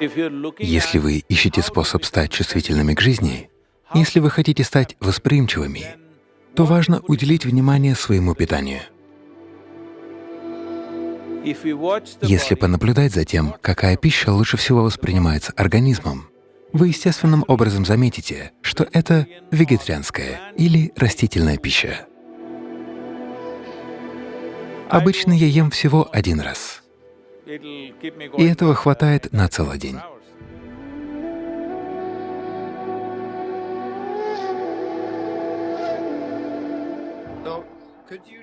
Если вы ищете способ стать чувствительными к жизни, если вы хотите стать восприимчивыми, то важно уделить внимание своему питанию. Если понаблюдать за тем, какая пища лучше всего воспринимается организмом, вы естественным образом заметите, что это вегетарианская или растительная пища. Обычно я ем всего один раз, и этого хватает на целый день.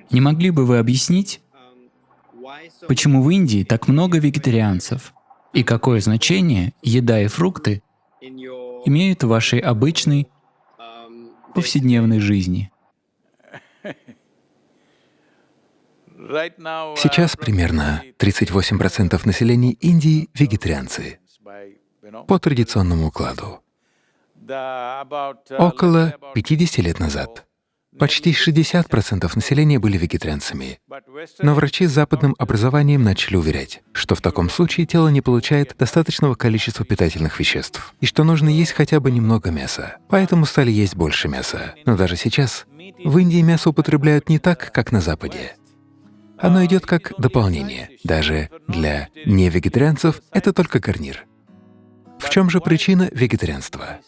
Не могли бы вы объяснить, почему в Индии так много вегетарианцев? И какое значение еда и фрукты имеют в вашей обычной повседневной жизни? Сейчас примерно 38% населения Индии — вегетарианцы по традиционному укладу. Около 50 лет назад почти 60% населения были вегетарианцами. Но врачи с западным образованием начали уверять, что в таком случае тело не получает достаточного количества питательных веществ, и что нужно есть хотя бы немного мяса. Поэтому стали есть больше мяса. Но даже сейчас в Индии мясо употребляют не так, как на Западе. Оно идет как дополнение. Даже для невегетарианцев это только гарнир. В чем же причина вегетарианства?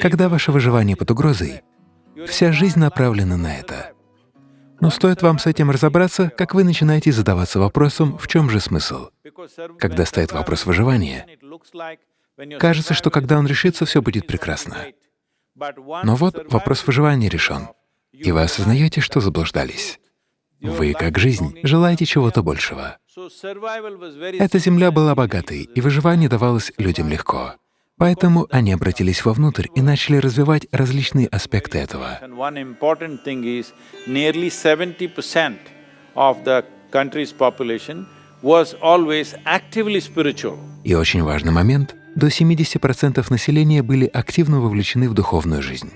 Когда ваше выживание под угрозой, вся жизнь направлена на это. Но стоит вам с этим разобраться, как вы начинаете задаваться вопросом, в чем же смысл. Когда стоит вопрос выживания, кажется, что когда он решится, все будет прекрасно. Но вот вопрос выживания решен, и вы осознаете, что заблуждались. Вы, как жизнь, желаете чего-то большего. Эта земля была богатой, и выживание давалось людям легко. Поэтому они обратились вовнутрь и начали развивать различные аспекты этого. И очень важный момент — до 70% населения были активно вовлечены в духовную жизнь.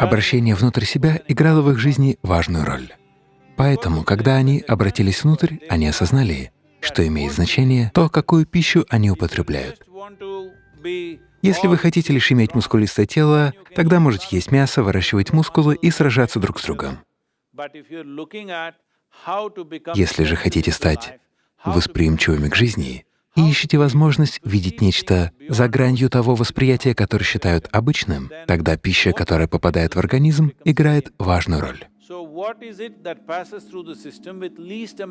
Обращение внутрь себя играло в их жизни важную роль. Поэтому, когда они обратились внутрь, они осознали, что имеет значение то, какую пищу они употребляют. Если вы хотите лишь иметь мускулистое тело, тогда можете есть мясо, выращивать мускулы и сражаться друг с другом. Если же хотите стать восприимчивыми к жизни, и ищете возможность видеть нечто за гранью того восприятия, которое считают обычным, тогда пища, которая попадает в организм, играет важную роль.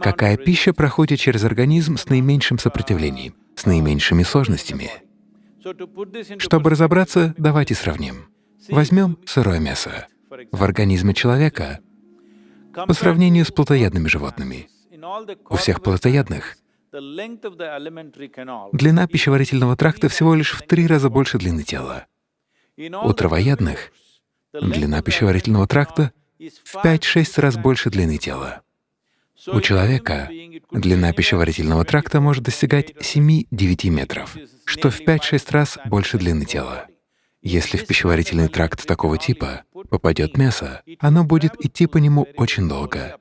Какая пища проходит через организм с наименьшим сопротивлением, с наименьшими сложностями? Чтобы разобраться, давайте сравним. Возьмем сырое мясо. В организме человека по сравнению с плотоядными животными. У всех плотоядных Длина пищеварительного тракта всего лишь в три раза больше длины тела. У травоядных длина пищеварительного тракта в 5-6 раз больше длины тела. У человека длина пищеварительного тракта может достигать 7-9 метров, что в 5-6 раз больше длины тела. Если в пищеварительный тракт такого типа попадет мясо, оно будет идти по нему очень долго.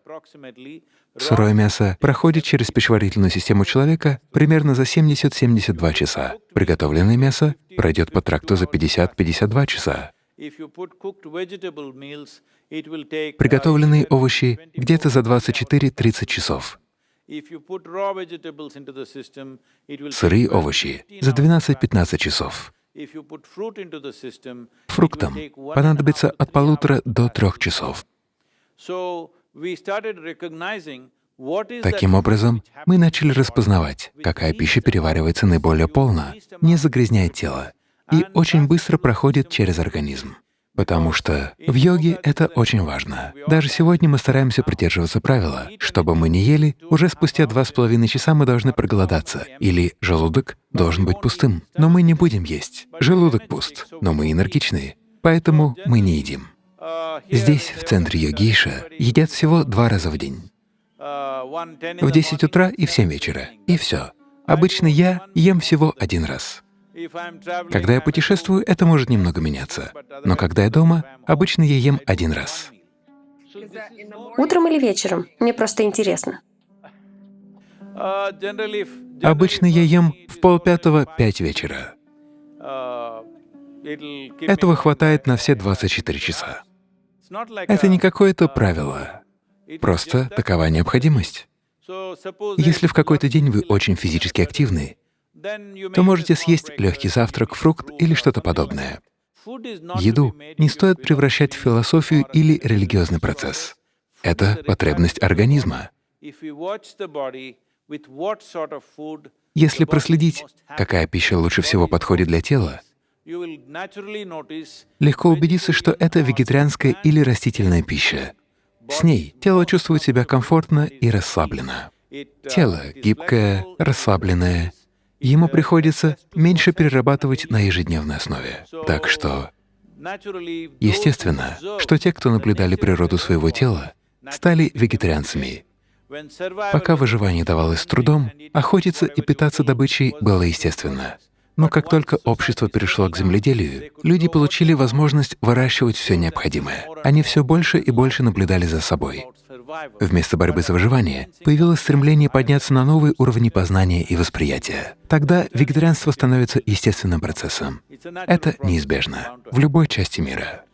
Сырое мясо проходит через пищеварительную систему человека примерно за 70-72 часа. Приготовленное мясо пройдет по тракту за 50-52 часа. Приготовленные овощи — где-то за 24-30 часов. Сырые овощи — за 12-15 часов. Фруктам понадобится от полутора до трех часов. Таким образом, мы начали распознавать, какая пища переваривается наиболее полно, не загрязняет тело и очень быстро проходит через организм. Потому что в йоге это очень важно. Даже сегодня мы стараемся придерживаться правила. Чтобы мы не ели, уже спустя два с половиной часа мы должны проголодаться, или желудок должен быть пустым. Но мы не будем есть. Желудок пуст, но мы энергичные, поэтому мы не едим. Здесь, в центре йогиша, едят всего два раза в день. В 10 утра и в 7 вечера. И все. Обычно я ем всего один раз. Когда я путешествую, это может немного меняться. Но когда я дома, обычно я ем один раз. Утром или вечером? Мне просто интересно. Обычно я ем в полпятого — пять вечера. Этого хватает на все 24 часа. Это не какое-то правило, просто такова необходимость. Если в какой-то день вы очень физически активны, то можете съесть легкий завтрак, фрукт или что-то подобное. Еду не стоит превращать в философию или религиозный процесс. Это потребность организма. Если проследить, какая пища лучше всего подходит для тела, легко убедиться, что это вегетарианская или растительная пища. С ней тело чувствует себя комфортно и расслабленно. Тело гибкое, расслабленное, ему приходится меньше перерабатывать на ежедневной основе. Так что естественно, что те, кто наблюдали природу своего тела, стали вегетарианцами. Пока выживание давалось с трудом, охотиться и питаться добычей было естественно. Но как только общество перешло к земледелию, люди получили возможность выращивать все необходимое. Они все больше и больше наблюдали за собой. Вместо борьбы за выживание появилось стремление подняться на новые уровни познания и восприятия. Тогда вегетарианство становится естественным процессом. Это неизбежно в любой части мира.